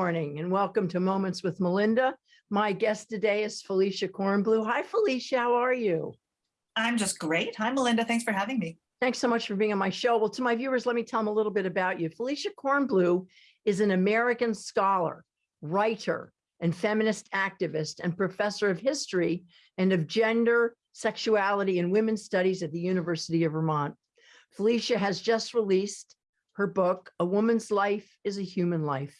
morning and welcome to Moments with Melinda. My guest today is Felicia Kornbluh. Hi, Felicia. How are you? I'm just great. Hi, Melinda. Thanks for having me. Thanks so much for being on my show. Well, to my viewers, let me tell them a little bit about you. Felicia Kornbluh is an American scholar, writer, and feminist activist and professor of history and of gender, sexuality, and women's studies at the University of Vermont. Felicia has just released her book, A Woman's Life is a Human Life,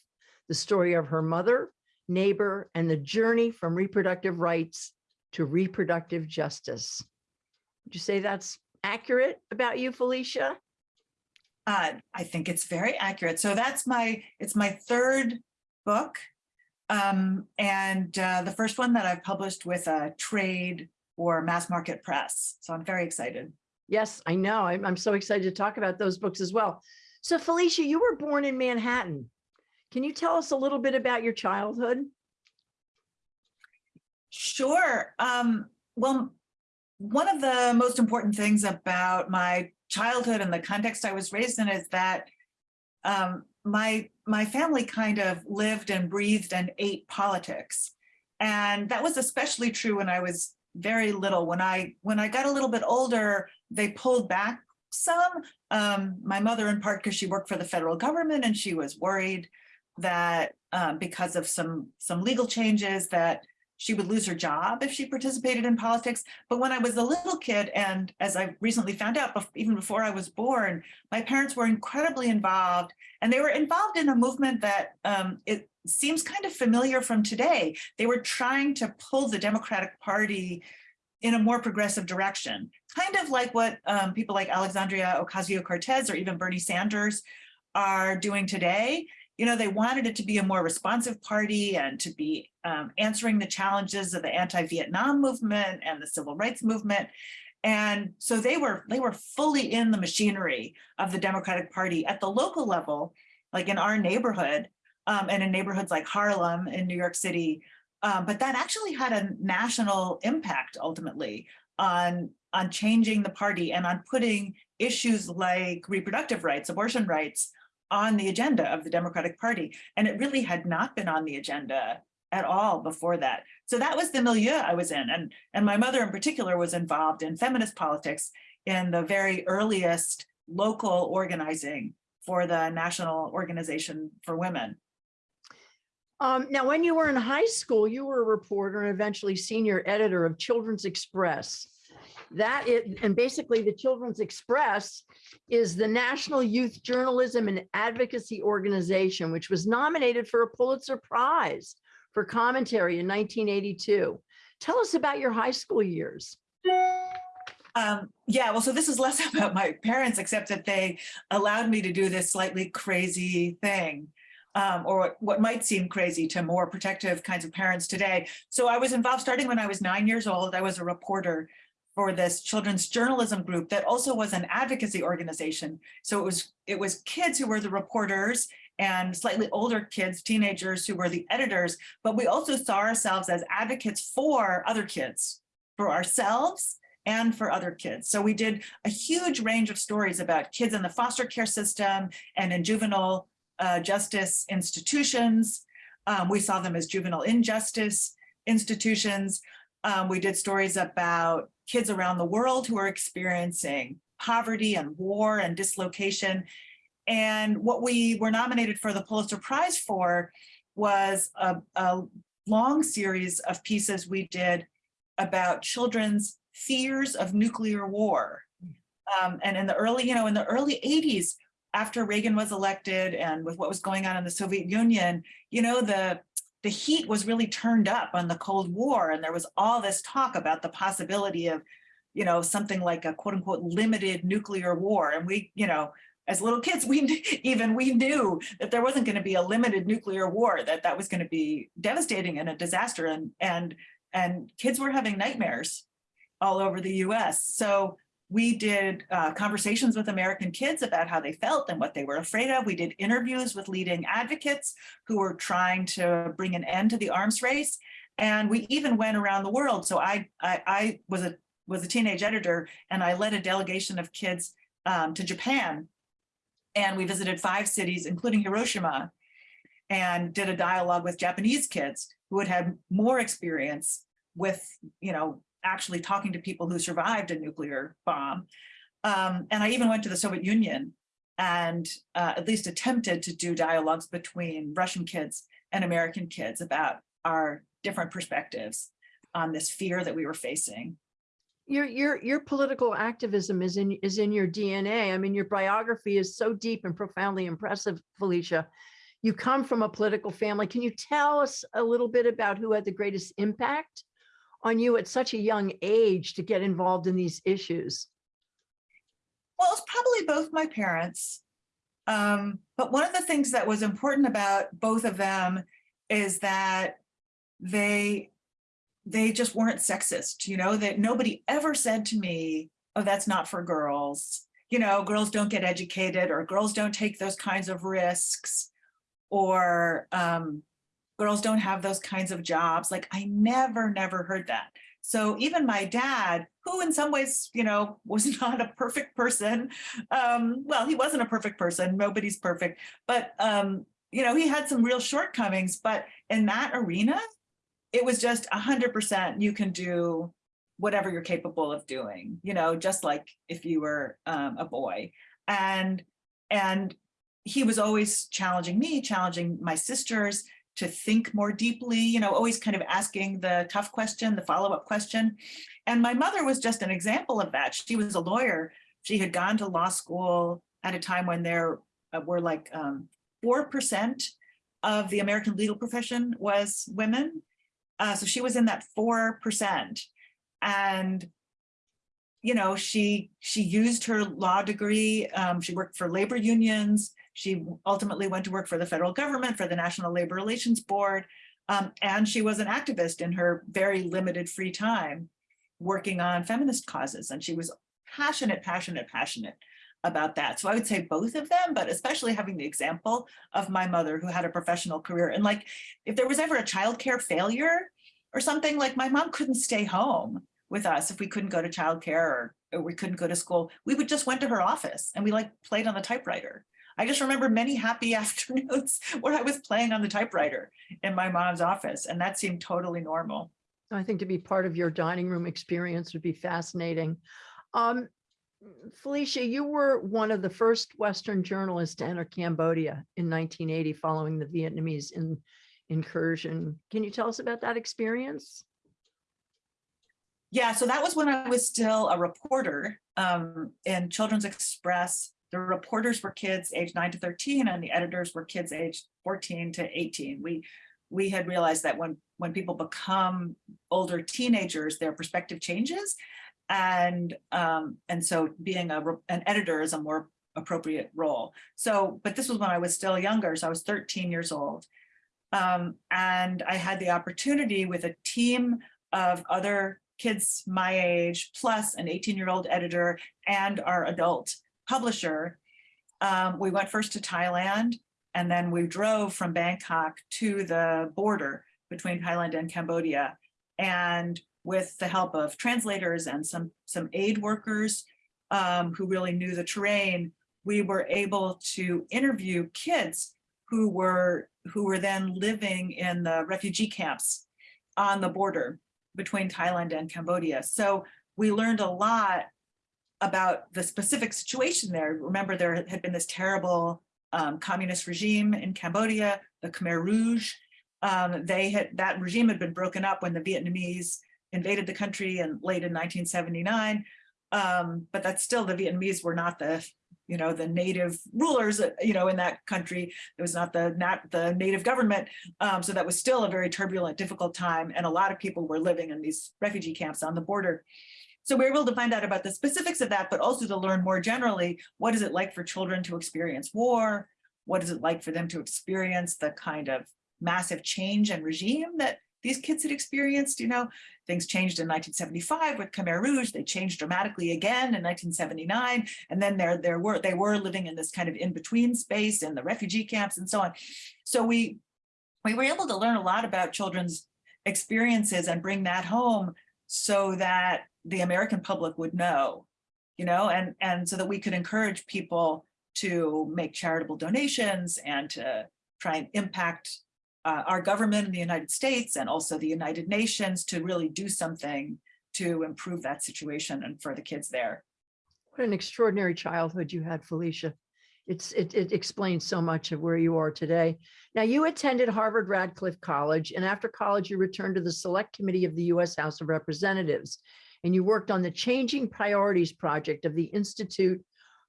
the story of her mother, neighbor, and the journey from reproductive rights to reproductive justice. Would you say that's accurate about you, Felicia? Uh, I think it's very accurate. So that's my, it's my third book. Um, and uh, the first one that I've published with a trade or mass market press. So I'm very excited. Yes, I know. I'm, I'm so excited to talk about those books as well. So Felicia, you were born in Manhattan. Can you tell us a little bit about your childhood? Sure. Um, well, one of the most important things about my childhood and the context I was raised in is that um, my my family kind of lived and breathed and ate politics. And that was especially true when I was very little. When I when I got a little bit older, they pulled back some. Um, my mother in part because she worked for the federal government and she was worried that um, because of some some legal changes that she would lose her job if she participated in politics. But when I was a little kid, and as I recently found out, even before I was born, my parents were incredibly involved, and they were involved in a movement that um, it seems kind of familiar from today. They were trying to pull the Democratic Party in a more progressive direction, kind of like what um, people like Alexandria Ocasio-Cortez or even Bernie Sanders are doing today you know, they wanted it to be a more responsive party and to be um, answering the challenges of the anti-Vietnam movement and the civil rights movement. And so they were they were fully in the machinery of the Democratic Party at the local level, like in our neighborhood um, and in neighborhoods like Harlem in New York City. Um, but that actually had a national impact ultimately on, on changing the party and on putting issues like reproductive rights, abortion rights on the agenda of the Democratic Party. And it really had not been on the agenda at all before that. So that was the milieu I was in. And, and my mother in particular was involved in feminist politics in the very earliest local organizing for the National Organization for Women. Um, now, when you were in high school, you were a reporter and eventually senior editor of Children's Express that is, and basically the Children's Express is the National Youth Journalism and Advocacy Organization, which was nominated for a Pulitzer Prize for commentary in 1982. Tell us about your high school years. Um, yeah, well, so this is less about my parents, except that they allowed me to do this slightly crazy thing. Um, or what, what might seem crazy to more protective kinds of parents today. So I was involved starting when I was nine years old. I was a reporter for this children's journalism group that also was an advocacy organization. So it was it was kids who were the reporters and slightly older kids, teenagers who were the editors, but we also saw ourselves as advocates for other kids, for ourselves and for other kids. So we did a huge range of stories about kids in the foster care system and in juvenile uh, justice institutions. Um, we saw them as juvenile injustice institutions. Um, we did stories about kids around the world who are experiencing poverty and war and dislocation. And what we were nominated for the Pulitzer Prize for was a, a long series of pieces we did about children's fears of nuclear war. Um, and in the early, you know, in the early 80s, after Reagan was elected and with what was going on in the Soviet Union, you know, the the heat was really turned up on the Cold War and there was all this talk about the possibility of, you know, something like a quote unquote limited nuclear war. And we, you know, as little kids, we even we knew that there wasn't going to be a limited nuclear war, that that was going to be devastating and a disaster. And, and, and kids were having nightmares all over the US. So we did uh, conversations with American kids about how they felt and what they were afraid of. We did interviews with leading advocates who were trying to bring an end to the arms race. And we even went around the world. So I, I, I was a was a teenage editor and I led a delegation of kids um, to Japan. And we visited five cities, including Hiroshima. and did a dialogue with Japanese kids who had had more experience with, you know, actually talking to people who survived a nuclear bomb. Um, and I even went to the Soviet Union and uh, at least attempted to do dialogues between Russian kids and American kids about our different perspectives on this fear that we were facing. Your, your, your political activism is in, is in your DNA. I mean, your biography is so deep and profoundly impressive, Felicia. You come from a political family. Can you tell us a little bit about who had the greatest impact on you at such a young age to get involved in these issues? Well, it's probably both my parents. Um, but one of the things that was important about both of them is that they they just weren't sexist, you know, that nobody ever said to me, oh, that's not for girls. You know, girls don't get educated or girls don't take those kinds of risks or um, girls don't have those kinds of jobs. Like I never, never heard that. So even my dad, who in some ways, you know, was not a perfect person. Um, well, he wasn't a perfect person. Nobody's perfect, but um, you know, he had some real shortcomings, but in that arena, it was just a hundred percent you can do whatever you're capable of doing, you know, just like if you were um, a boy. And, and he was always challenging me, challenging my sisters to think more deeply, you know, always kind of asking the tough question, the follow-up question. And my mother was just an example of that. She was a lawyer. She had gone to law school at a time when there uh, were like 4% um, of the American legal profession was women. Uh, so she was in that 4%. And, you know, she she used her law degree. Um, she worked for labor unions. She ultimately went to work for the federal government, for the National Labor Relations Board. Um, and she was an activist in her very limited free time working on feminist causes. And she was passionate, passionate, passionate about that. So I would say both of them, but especially having the example of my mother who had a professional career. And like, if there was ever a childcare failure or something, like my mom couldn't stay home with us if we couldn't go to childcare or, or we couldn't go to school. We would just went to her office and we like played on the typewriter. I just remember many happy afternoons where I was playing on the typewriter in my mom's office and that seemed totally normal. I think to be part of your dining room experience would be fascinating. Um, Felicia, you were one of the first Western journalists to enter Cambodia in 1980 following the Vietnamese in, incursion. Can you tell us about that experience? Yeah, so that was when I was still a reporter um, in Children's Express. The reporters were kids aged 9 to 13 and the editors were kids aged 14 to 18. We we had realized that when when people become older teenagers, their perspective changes and um, and so being a, an editor is a more appropriate role. So, but this was when I was still younger, so I was 13 years old. Um, and I had the opportunity with a team of other kids my age, plus an 18 year old editor and our adult publisher. Um, we went first to Thailand and then we drove from Bangkok to the border between Thailand and Cambodia. And with the help of translators and some, some aid workers um, who really knew the terrain, we were able to interview kids who were who were then living in the refugee camps on the border between Thailand and Cambodia. So we learned a lot about the specific situation there. Remember, there had been this terrible um, communist regime in Cambodia, the Khmer Rouge. Um, they had that regime had been broken up when the Vietnamese invaded the country in late in 1979. Um, but that's still the Vietnamese were not the, you know, the native rulers, you know, in that country. It was not the not the native government. Um, so that was still a very turbulent, difficult time. And a lot of people were living in these refugee camps on the border. So we're able to find out about the specifics of that, but also to learn more generally, what is it like for children to experience war? What is it like for them to experience the kind of massive change and regime that these kids had experienced, you know, things changed in 1975 with Khmer Rouge, they changed dramatically again in 1979, and then there, there were, they were living in this kind of in-between space in the refugee camps and so on. So we, we were able to learn a lot about children's experiences and bring that home so that the American public would know, you know, and, and so that we could encourage people to make charitable donations and to try and impact uh, our government in the United States and also the United Nations to really do something to improve that situation and for the kids there. What an extraordinary childhood you had, Felicia. It's, it, it explains so much of where you are today. Now, you attended Harvard Radcliffe College, and after college, you returned to the Select Committee of the U.S. House of Representatives, and you worked on the Changing Priorities Project of the Institute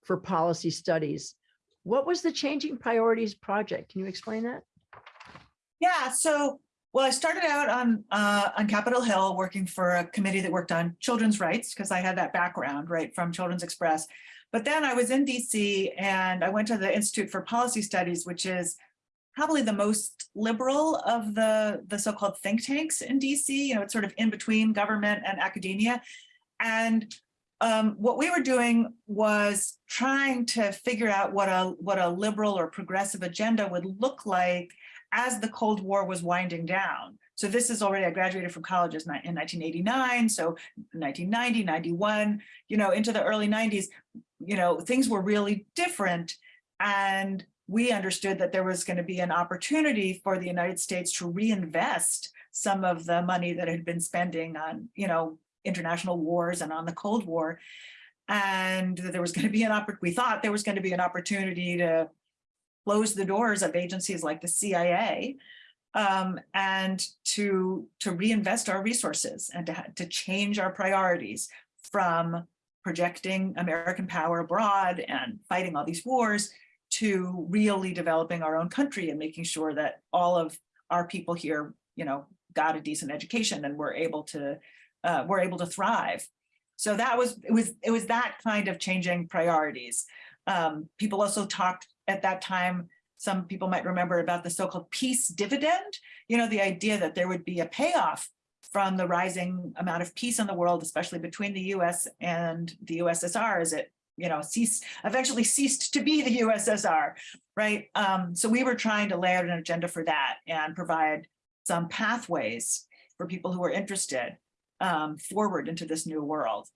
for Policy Studies. What was the Changing Priorities Project? Can you explain that? Yeah, so, well, I started out on, uh, on Capitol Hill, working for a committee that worked on children's rights, because I had that background, right, from Children's Express. But then I was in DC and I went to the Institute for Policy Studies, which is probably the most liberal of the, the so-called think tanks in DC. You know, it's sort of in between government and academia. And um, what we were doing was trying to figure out what a, what a liberal or progressive agenda would look like as the Cold War was winding down. So this is already, I graduated from college in 1989, so 1990, 91, you know, into the early 90s, you know, things were really different. And we understood that there was going to be an opportunity for the United States to reinvest some of the money that it had been spending on, you know, international wars and on the Cold War. And that there was going to be an opportunity, we thought there was going to be an opportunity to close the doors of agencies like the CIA um, and to, to reinvest our resources and to, to change our priorities from projecting American power abroad and fighting all these wars to really developing our own country and making sure that all of our people here, you know, got a decent education and were able to, uh, were able to thrive. So that was, it was, it was that kind of changing priorities. Um, people also talked at that time, some people might remember about the so-called peace dividend, you know, the idea that there would be a payoff from the rising amount of peace in the world, especially between the US and the USSR as it, you know, ceased, eventually ceased to be the USSR, right? Um, so we were trying to lay out an agenda for that and provide some pathways for people who are interested um, forward into this new world.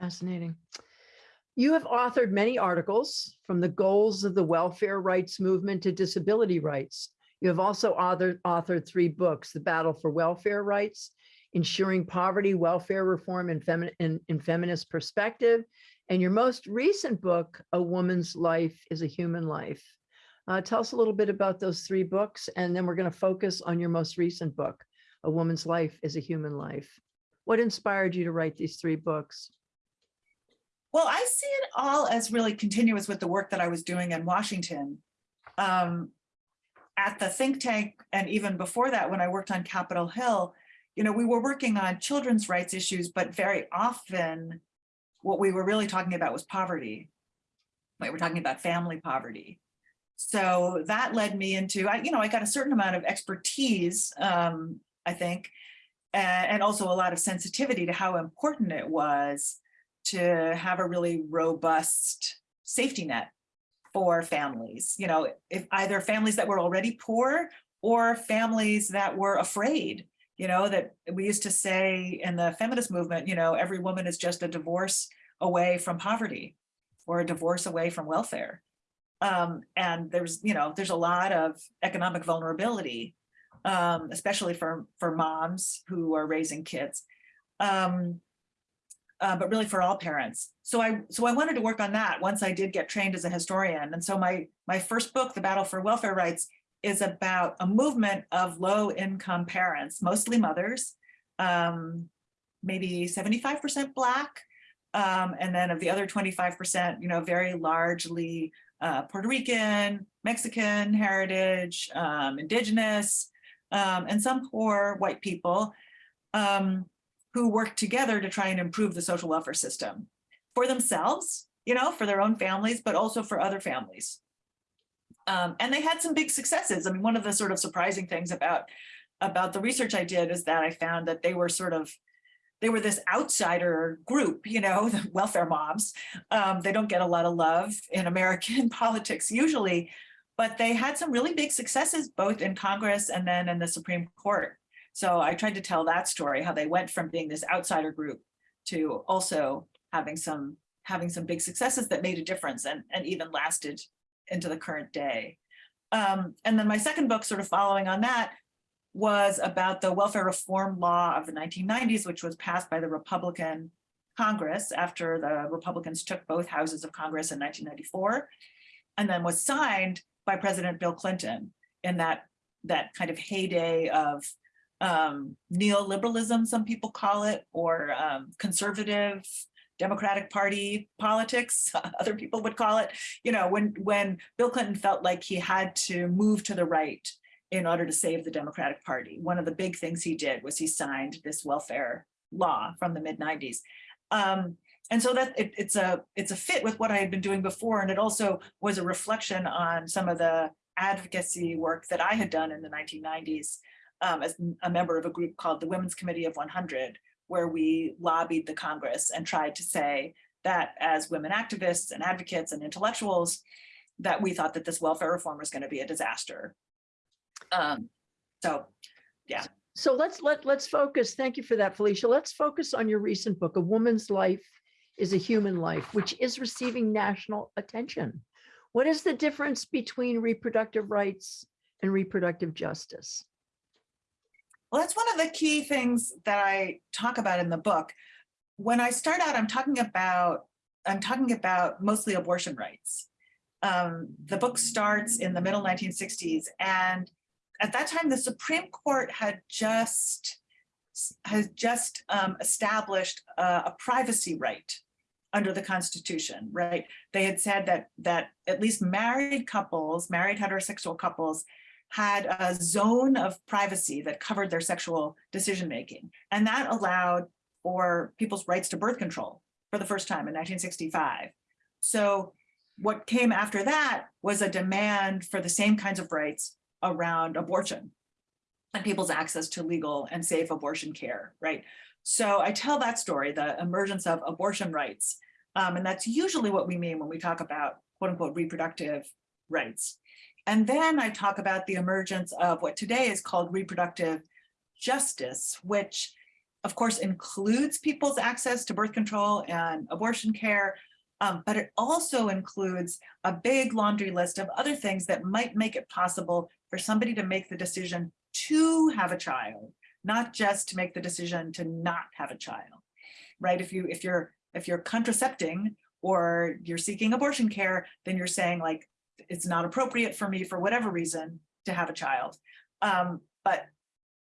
Fascinating. You have authored many articles from the goals of the welfare rights movement to disability rights. You have also authored, authored three books, The Battle for Welfare Rights, Ensuring Poverty, Welfare Reform and in, in Feminist Perspective, and your most recent book, A Woman's Life is a Human Life. Uh, tell us a little bit about those three books, and then we're going to focus on your most recent book, A Woman's Life is a Human Life. What inspired you to write these three books? Well, I see it all as really continuous with the work that I was doing in Washington. Um, at the think tank, and even before that, when I worked on Capitol Hill, you know, we were working on children's rights issues, but very often what we were really talking about was poverty. We were talking about family poverty. So that led me into, I, you know, I got a certain amount of expertise, um, I think, and, and also a lot of sensitivity to how important it was to have a really robust safety net for families, you know, if either families that were already poor or families that were afraid, you know, that we used to say in the feminist movement, you know, every woman is just a divorce away from poverty or a divorce away from welfare. Um, and there's, you know, there's a lot of economic vulnerability, um, especially for, for moms who are raising kids. Um, uh, but really for all parents. So I so I wanted to work on that once I did get trained as a historian. And so my my first book, The Battle for Welfare Rights, is about a movement of low income parents, mostly mothers, um, maybe 75% Black, um, and then of the other 25%, you know, very largely uh, Puerto Rican, Mexican heritage, um, indigenous, um, and some poor white people. Um, who work together to try and improve the social welfare system for themselves, you know, for their own families, but also for other families. Um, and they had some big successes. I mean, one of the sort of surprising things about, about the research I did is that I found that they were sort of, they were this outsider group, you know, the welfare moms. Um, they don't get a lot of love in American politics usually, but they had some really big successes both in Congress and then in the Supreme Court. So I tried to tell that story, how they went from being this outsider group to also having some having some big successes that made a difference and, and even lasted into the current day. Um, and then my second book, sort of following on that, was about the welfare reform law of the 1990s, which was passed by the Republican Congress after the Republicans took both houses of Congress in 1994, and then was signed by President Bill Clinton in that, that kind of heyday of um, neoliberalism, some people call it, or um, conservative Democratic Party politics, other people would call it, you know, when, when Bill Clinton felt like he had to move to the right in order to save the Democratic Party. One of the big things he did was he signed this welfare law from the mid 90s. Um, and so that it, it's a it's a fit with what I had been doing before. And it also was a reflection on some of the advocacy work that I had done in the 1990s um, as a member of a group called the Women's Committee of 100, where we lobbied the Congress and tried to say that as women activists and advocates and intellectuals, that we thought that this welfare reform was going to be a disaster. Um, so, yeah. So let's let let's focus. Thank you for that, Felicia. Let's focus on your recent book, A Woman's Life is a Human Life, which is receiving national attention. What is the difference between reproductive rights and reproductive justice? Well, that's one of the key things that I talk about in the book. When I start out, I'm talking about I'm talking about mostly abortion rights. Um, the book starts in the middle 1960s, and at that time, the Supreme Court had just has just um, established a, a privacy right under the Constitution, right? They had said that that at least married couples, married heterosexual couples, had a zone of privacy that covered their sexual decision making, and that allowed for people's rights to birth control for the first time in 1965. So what came after that was a demand for the same kinds of rights around abortion and people's access to legal and safe abortion care, right? So I tell that story, the emergence of abortion rights. Um, and that's usually what we mean when we talk about quote unquote reproductive rights. And then I talk about the emergence of what today is called reproductive justice, which of course includes people's access to birth control and abortion care, um, but it also includes a big laundry list of other things that might make it possible for somebody to make the decision to have a child, not just to make the decision to not have a child, right? If you if you're if you're contracepting or you're seeking abortion care, then you're saying like it's not appropriate for me for whatever reason to have a child. Um, but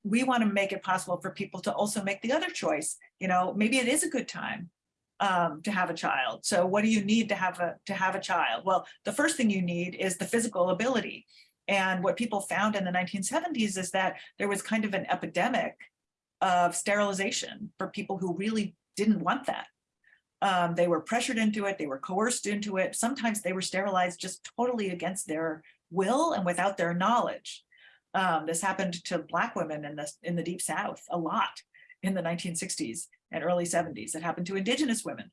we want to make it possible for people to also make the other choice. You know, maybe it is a good time um, to have a child. So what do you need to have a to have a child? Well, the first thing you need is the physical ability. And what people found in the 1970s is that there was kind of an epidemic of sterilization for people who really didn't want that. Um, they were pressured into it, they were coerced into it. Sometimes they were sterilized just totally against their will and without their knowledge. Um, this happened to Black women in the, in the Deep South a lot in the 1960s and early 70s. It happened to Indigenous women.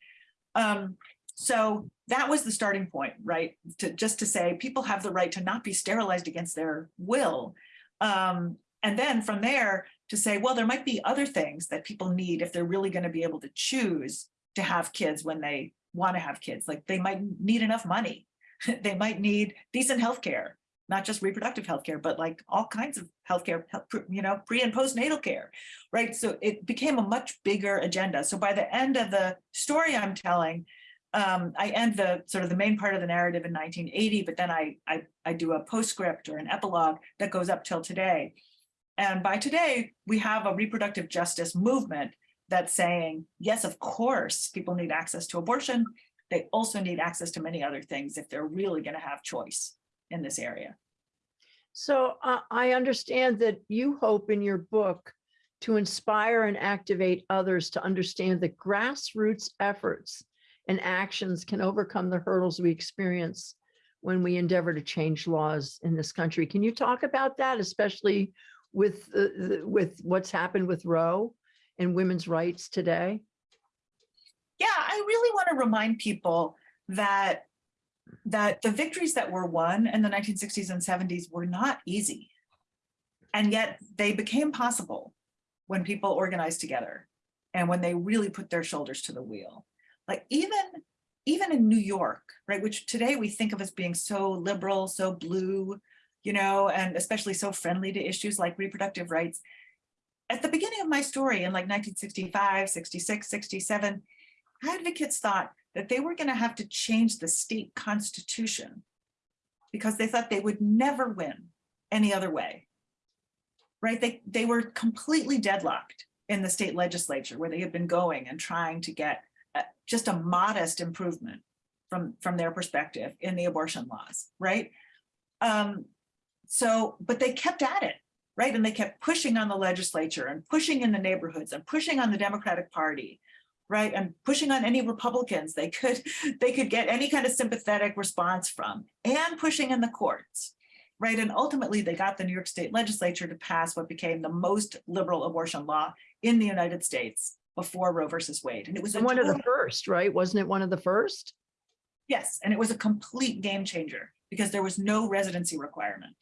Um, so that was the starting point, right? To just to say people have the right to not be sterilized against their will. Um, and then from there to say, well, there might be other things that people need if they're really going to be able to choose to have kids when they want to have kids. Like they might need enough money. they might need decent health care, not just reproductive health care, but like all kinds of healthcare, you know, pre and postnatal care, right? So it became a much bigger agenda. So by the end of the story I'm telling, um, I end the sort of the main part of the narrative in 1980, but then I, I, I do a postscript or an epilogue that goes up till today. And by today, we have a reproductive justice movement that's saying, yes, of course, people need access to abortion. They also need access to many other things if they're really going to have choice in this area. So uh, I understand that you hope in your book to inspire and activate others to understand that grassroots efforts and actions can overcome the hurdles we experience when we endeavor to change laws in this country. Can you talk about that, especially with the, with what's happened with Roe and women's rights today? Yeah, I really want to remind people that that the victories that were won in the 1960s and 70s were not easy. And yet they became possible when people organized together and when they really put their shoulders to the wheel like even even in New York, right, which today we think of as being so liberal, so blue, you know, and especially so friendly to issues like reproductive rights. At the beginning of my story in like 1965, 66, 67, advocates thought that they were going to have to change the state constitution because they thought they would never win any other way. Right? They, they were completely deadlocked in the state legislature where they had been going and trying to get uh, just a modest improvement from, from their perspective in the abortion laws, right? Um, so, but they kept at it, right? And they kept pushing on the legislature and pushing in the neighborhoods and pushing on the Democratic Party, right? And pushing on any Republicans they could, they could get any kind of sympathetic response from and pushing in the courts, right? And ultimately they got the New York State legislature to pass what became the most liberal abortion law in the United States before Roe versus Wade. And it was one of the first, right? Wasn't it one of the first? Yes, and it was a complete game changer because there was no residency requirement.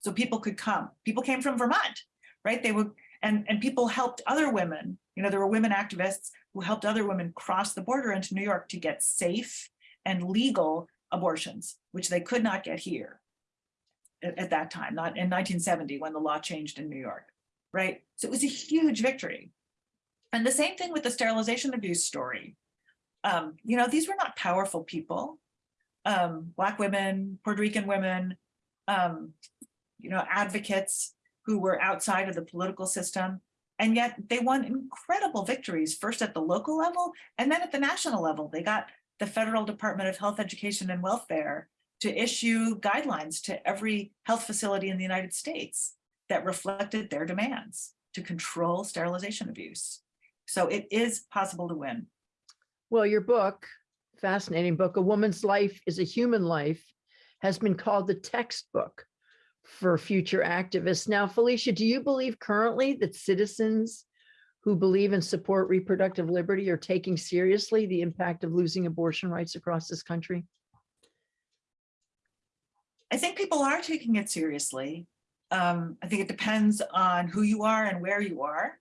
So people could come. People came from Vermont, right? They would, and, and people helped other women. You know, there were women activists who helped other women cross the border into New York to get safe and legal abortions, which they could not get here at, at that time, not in 1970 when the law changed in New York, right? So it was a huge victory. And the same thing with the sterilization abuse story. Um, you know, these were not powerful people. Um, Black women, Puerto Rican women, um, you know, advocates who were outside of the political system. And yet they won incredible victories, first at the local level and then at the national level. They got the Federal Department of Health, Education and Welfare to issue guidelines to every health facility in the United States that reflected their demands to control sterilization abuse. So it is possible to win. Well, your book, fascinating book, A Woman's Life is a Human Life, has been called the textbook for future activists. Now, Felicia, do you believe currently that citizens who believe and support reproductive liberty are taking seriously the impact of losing abortion rights across this country? I think people are taking it seriously. Um, I think it depends on who you are and where you are,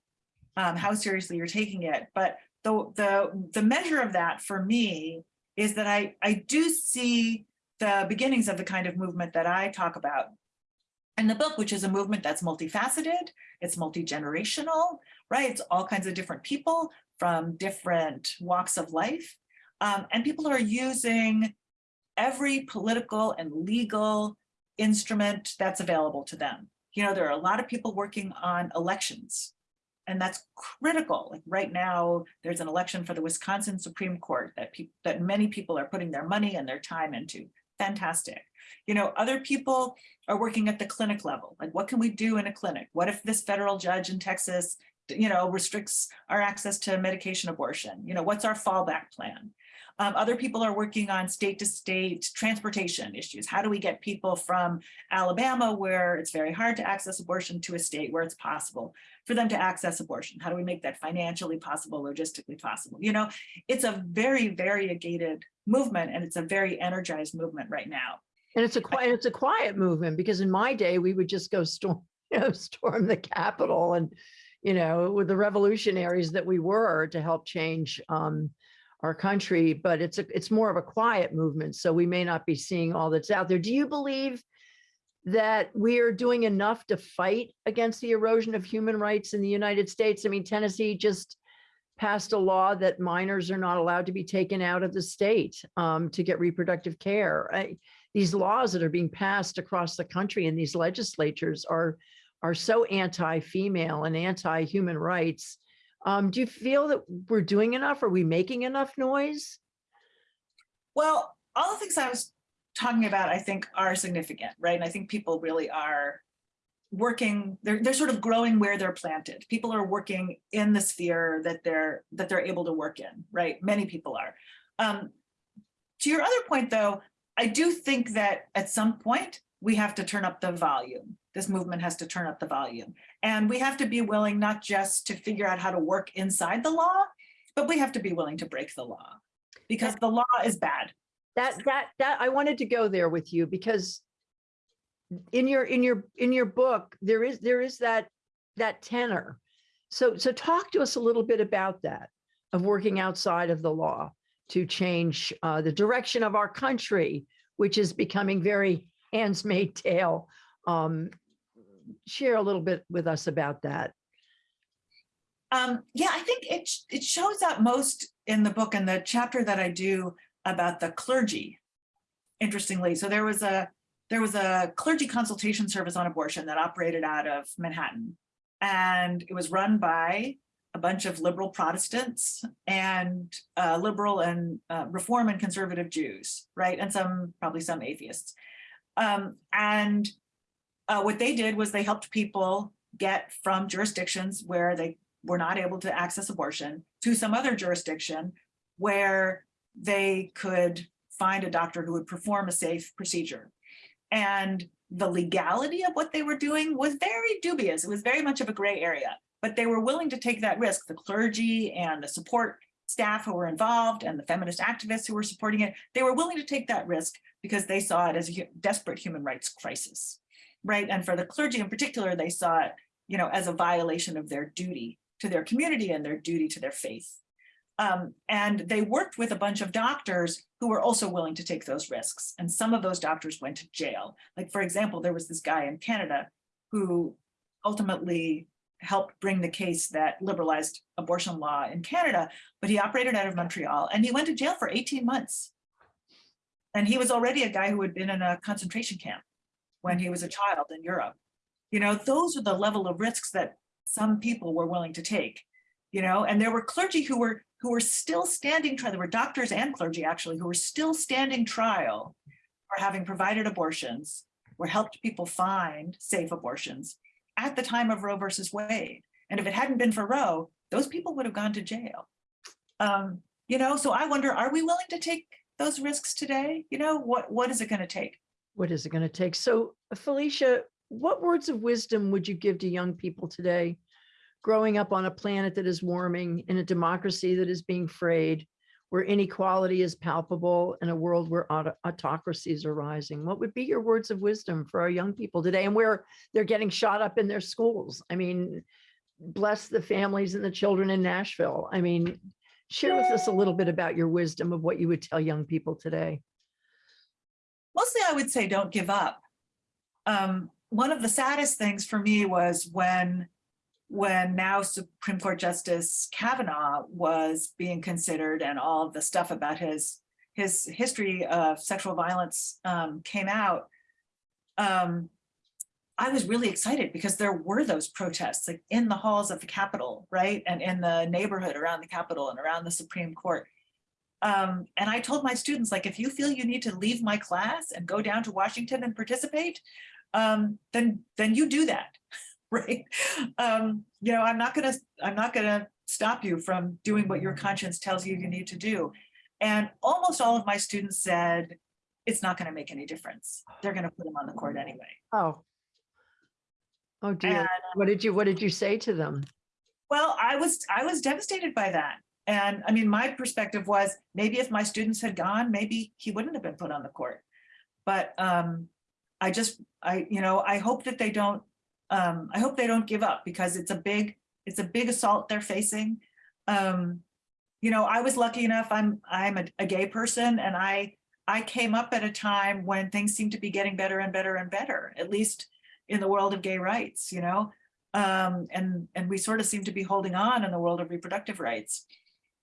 um, how seriously you're taking it. But the, the, the measure of that for me is that I, I do see the beginnings of the kind of movement that I talk about in the book, which is a movement that's multifaceted, it's multi-generational, right? It's all kinds of different people from different walks of life. Um, and people are using every political and legal instrument that's available to them. You know, there are a lot of people working on elections and that's critical. Like right now, there's an election for the Wisconsin Supreme Court that that many people are putting their money and their time into. Fantastic. You know, other people are working at the clinic level. Like what can we do in a clinic? What if this federal judge in Texas, you know, restricts our access to medication abortion? You know, what's our fallback plan? Um, other people are working on state to state transportation issues. How do we get people from Alabama, where it's very hard to access abortion, to a state where it's possible for them to access abortion? How do we make that financially possible, logistically possible? You know, it's a very variegated movement and it's a very energized movement right now. And it's a quiet, it's a quiet movement because in my day, we would just go storm, you know, storm the Capitol and, you know, with the revolutionaries that we were to help change um, our country, but it's a, it's more of a quiet movement. So we may not be seeing all that's out there. Do you believe that we are doing enough to fight against the erosion of human rights in the United States? I mean, Tennessee just passed a law that minors are not allowed to be taken out of the state um, to get reproductive care. I, these laws that are being passed across the country in these legislatures are are so anti-female and anti-human rights. Um, do you feel that we're doing enough? Are we making enough noise? Well, all the things I was talking about, I think are significant, right? And I think people really are working, they're, they're sort of growing where they're planted. People are working in the sphere that they're, that they're able to work in, right? Many people are. Um, to your other point though, I do think that at some point we have to turn up the volume. This movement has to turn up the volume. And we have to be willing not just to figure out how to work inside the law, but we have to be willing to break the law because the law is bad. That that that I wanted to go there with you because in your in your in your book there is there is that that tenor. So so talk to us a little bit about that of working outside of the law to change uh, the direction of our country, which is becoming very Handmaid's Tale Um, share a little bit with us about that. Um, yeah, I think it, it shows up most in the book and the chapter that I do about the clergy. Interestingly, so there was a, there was a clergy consultation service on abortion that operated out of Manhattan. And it was run by a bunch of liberal Protestants and uh, liberal and uh, reform and conservative Jews, right? And some, probably some atheists. Um, and uh, what they did was they helped people get from jurisdictions where they were not able to access abortion to some other jurisdiction where they could find a doctor who would perform a safe procedure. And the legality of what they were doing was very dubious. It was very much of a gray area, but they were willing to take that risk. The clergy and the support staff who were involved and the feminist activists who were supporting it, they were willing to take that risk because they saw it as a desperate human rights crisis, right? And for the clergy in particular, they saw it, you know, as a violation of their duty to their community and their duty to their faith. Um, and they worked with a bunch of doctors who were also willing to take those risks. And some of those doctors went to jail. Like, for example, there was this guy in Canada who ultimately helped bring the case that liberalized abortion law in Canada, but he operated out of Montreal and he went to jail for 18 months. And he was already a guy who had been in a concentration camp when he was a child in Europe. You know, those are the level of risks that some people were willing to take, you know, and there were clergy who were who were still standing trial. There were doctors and clergy actually who were still standing trial for having provided abortions or helped people find safe abortions at the time of Roe versus Wade. And if it hadn't been for Roe, those people would have gone to jail. Um, you know, so I wonder, are we willing to take those risks today? You know, what what is it going to take? What is it going to take? So Felicia, what words of wisdom would you give to young people today growing up on a planet that is warming in a democracy that is being frayed, where inequality is palpable in a world where auto- autocracies are rising? What would be your words of wisdom for our young people today and where they're getting shot up in their schools? I mean, bless the families and the children in Nashville. I mean, share with us a little bit about your wisdom of what you would tell young people today. Mostly I would say don't give up. Um, one of the saddest things for me was when when now Supreme Court Justice Kavanaugh was being considered and all the stuff about his his history of sexual violence um, came out, um, I was really excited because there were those protests like in the halls of the Capitol, right? And in the neighborhood around the Capitol and around the Supreme Court. Um, and I told my students, like, if you feel you need to leave my class and go down to Washington and participate, um, then then you do that, right? Um, you know, I'm not gonna I'm not gonna stop you from doing what your conscience tells you you need to do. And almost all of my students said, it's not gonna make any difference. They're gonna put them on the court anyway. Oh. Oh dear. And What did you, what did you say to them? Well, I was I was devastated by that. And I mean, my perspective was maybe if my students had gone, maybe he wouldn't have been put on the court. But um, I just I you know I hope that they don't um, I hope they don't give up because it's a big it's a big assault they're facing. Um, you know, I was lucky enough. I'm I'm a, a gay person, and I I came up at a time when things seemed to be getting better and better and better. At least in the world of gay rights, you know um, and and we sort of seem to be holding on in the world of reproductive rights.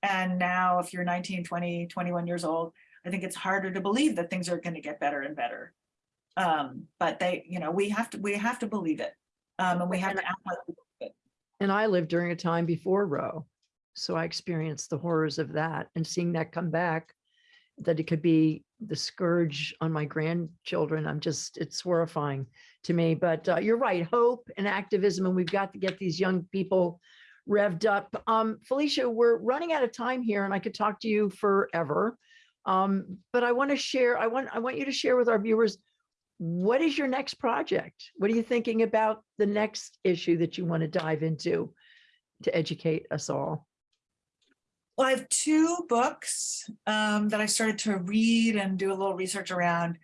And now if you're 19, 20, 21 years old, I think it's harder to believe that things are going to get better and better. Um, but they, you know, we have to we have to believe it. Um, and we have to act believe it. And I lived during a time before Roe. So I experienced the horrors of that and seeing that come back, that it could be the scourge on my grandchildren. I'm just, it's horrifying to me. But uh, you're right, hope and activism, and we've got to get these young people revved up. Um, Felicia, we're running out of time here and I could talk to you forever. Um, but I want to share, I want, I want you to share with our viewers, what is your next project? What are you thinking about the next issue that you want to dive into to educate us all? Well, I have two books um, that I started to read and do a little research around.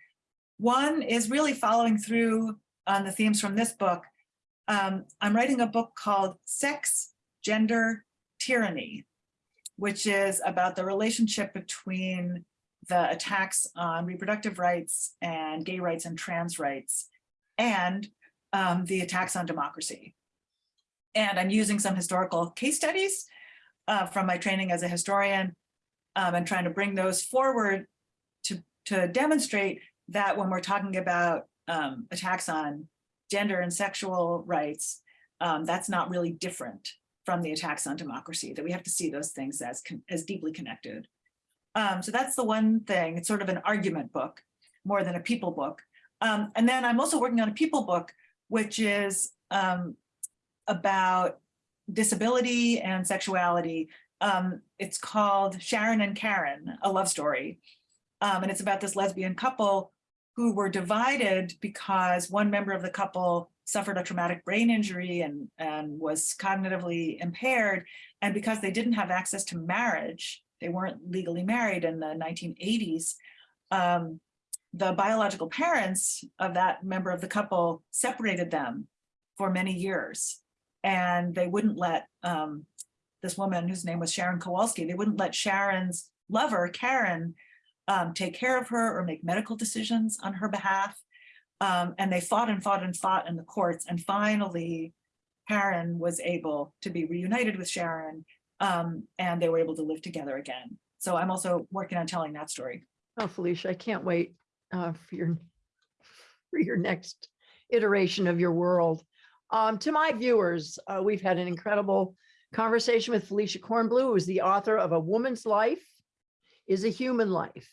One is really following through on the themes from this book. Um, I'm writing a book called Sex, Gender, Tyranny, which is about the relationship between the attacks on reproductive rights and gay rights and trans rights and um, the attacks on democracy. And I'm using some historical case studies uh, from my training as a historian um, and trying to bring those forward to, to demonstrate that when we're talking about um, attacks on gender and sexual rights, um, that's not really different from the attacks on democracy, that we have to see those things as, as deeply connected. Um, so that's the one thing, it's sort of an argument book more than a people book. Um, and then I'm also working on a people book, which is um, about disability and sexuality. Um, it's called Sharon and Karen, a love story. Um, and it's about this lesbian couple who were divided because one member of the couple suffered a traumatic brain injury and, and was cognitively impaired. And because they didn't have access to marriage, they weren't legally married in the 1980s, um, the biological parents of that member of the couple separated them for many years. And they wouldn't let um, this woman whose name was Sharon Kowalski, they wouldn't let Sharon's lover, Karen, um, take care of her or make medical decisions on her behalf. Um, and they fought and fought and fought in the courts. And finally, Karen was able to be reunited with Sharon um, and they were able to live together again. So I'm also working on telling that story. Oh, Felicia, I can't wait uh, for your, for your next iteration of your world. Um, to my viewers, uh, we've had an incredible conversation with Felicia Kornbluh, who is the author of A Woman's Life is a Human Life.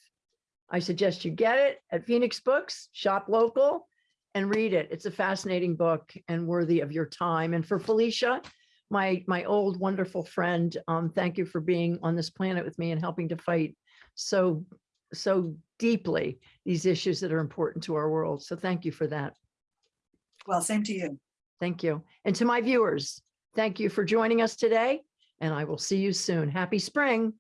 I suggest you get it at Phoenix Books, shop local, and read it. It's a fascinating book and worthy of your time. And for Felicia, my my old wonderful friend, um, thank you for being on this planet with me and helping to fight so so deeply these issues that are important to our world. So thank you for that. Well, same to you. Thank you. And to my viewers, thank you for joining us today. And I will see you soon. Happy spring.